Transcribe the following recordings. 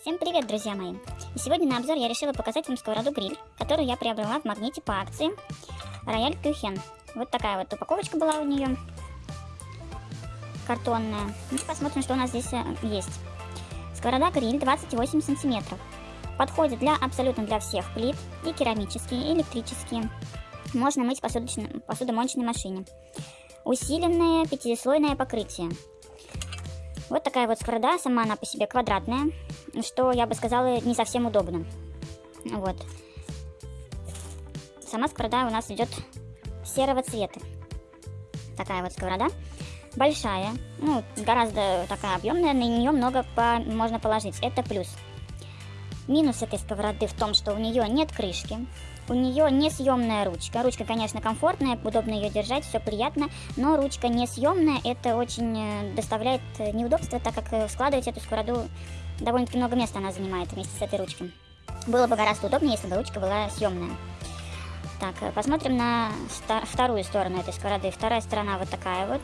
Всем привет, друзья мои! И сегодня на обзор я решила показать вам сковороду гриль, которую я приобрела в магните по акции Рояль Кюхен. Вот такая вот упаковочка была у нее, картонная. Ну, посмотрим, что у нас здесь э, есть. Сковорода гриль 28 сантиметров. Подходит для абсолютно для всех плит, и керамические, и электрические. Можно мыть в посудомоечной машине. Усиленное пятислойное покрытие. Вот такая вот сковорода, сама она по себе квадратная, что, я бы сказала, не совсем удобно. Вот. Сама сковорода у нас идет серого цвета. Такая вот сковорода. Большая, ну, гораздо такая объемная, на нее много по можно положить. Это плюс. Минус этой сковороды в том, что у нее нет крышки. У нее несъемная ручка. Ручка, конечно, комфортная, удобно ее держать, все приятно, но ручка несъемная, это очень э, доставляет э, неудобства, так как э, складывать эту сковороду довольно-таки много места она занимает вместе с этой ручкой. Было бы гораздо удобнее, если бы ручка была съемная. Так, посмотрим на вторую сторону этой сковороды. Вторая сторона вот такая вот.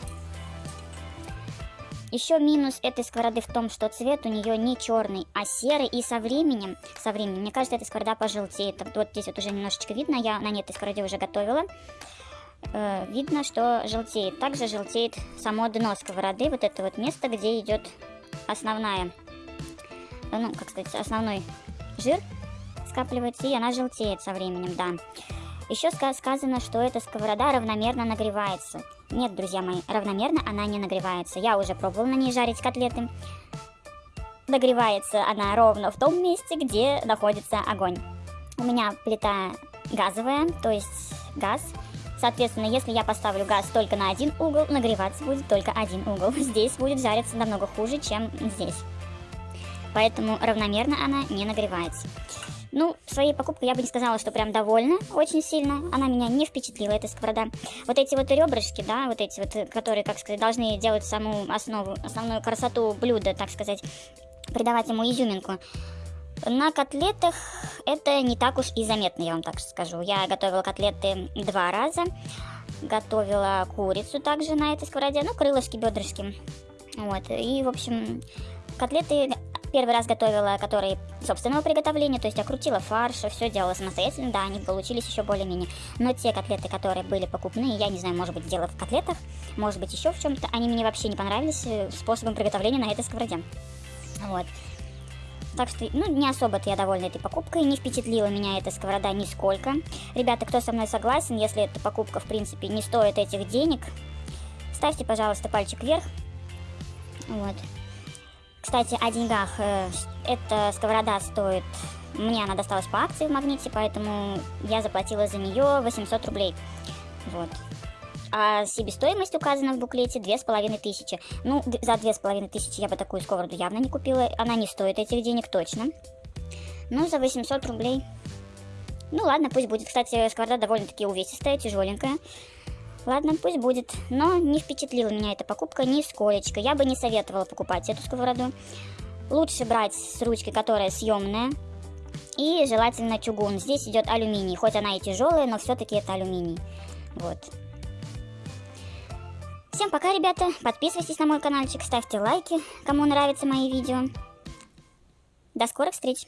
Еще минус этой сковороды в том, что цвет у нее не черный, а серый. И со временем, со временем, мне кажется, эта сковорода пожелтеет. Вот здесь вот уже немножечко видно, я на этой сковороде уже готовила. Э, видно, что желтеет. Также желтеет само дно сковороды, вот это вот место, где идет основная, ну, как сказать, основной жир скапливается, и она желтеет со временем, да. Еще сказано, что эта сковорода равномерно нагревается. Нет, друзья мои, равномерно она не нагревается. Я уже пробовала на ней жарить котлеты. Нагревается она ровно в том месте, где находится огонь. У меня плита газовая, то есть газ. Соответственно, если я поставлю газ только на один угол, нагреваться будет только один угол. Здесь будет жариться намного хуже, чем здесь. Поэтому равномерно она не нагревается. Ну, своей покупкой я бы не сказала, что прям довольна очень сильно. Она меня не впечатлила, эта сковорода. Вот эти вот ребрышки, да, вот эти вот, которые, как сказать, должны делать саму основу, основную красоту блюда, так сказать, придавать ему изюминку. На котлетах это не так уж и заметно, я вам так скажу. Я готовила котлеты два раза. Готовила курицу также на этой сковороде, ну, крылышки, бедрышки. Вот, и, в общем, котлеты Первый раз готовила, которые собственного приготовления, то есть я крутила фарш, все делала самостоятельно, да, они получились еще более-менее. Но те котлеты, которые были покупные, я не знаю, может быть, дело в котлетах, может быть, еще в чем-то, они мне вообще не понравились э, способом приготовления на этой сковороде. Вот. Так что, ну, не особо-то я довольна этой покупкой, не впечатлила меня эта сковорода нисколько. Ребята, кто со мной согласен, если эта покупка, в принципе, не стоит этих денег, ставьте, пожалуйста, пальчик вверх. Вот. Кстати, о деньгах. Э, эта сковорода стоит... Мне она досталась по акции в магните, поэтому я заплатила за нее 800 рублей. Вот. А себестоимость указана в буклете 2500. Ну, за 2500 я бы такую сковороду явно не купила. Она не стоит этих денег точно. Ну, за 800 рублей. Ну, ладно, пусть будет. Кстати, сковорода довольно-таки увесистая, тяжеленькая. Ладно, пусть будет. Но не впечатлила меня эта покупка нисколечко. Я бы не советовала покупать эту сковороду. Лучше брать с ручкой, которая съемная. И желательно чугун. Здесь идет алюминий. Хоть она и тяжелая, но все-таки это алюминий. Вот. Всем пока, ребята. Подписывайтесь на мой каналчик, ставьте лайки, кому нравятся мои видео. До скорых встреч!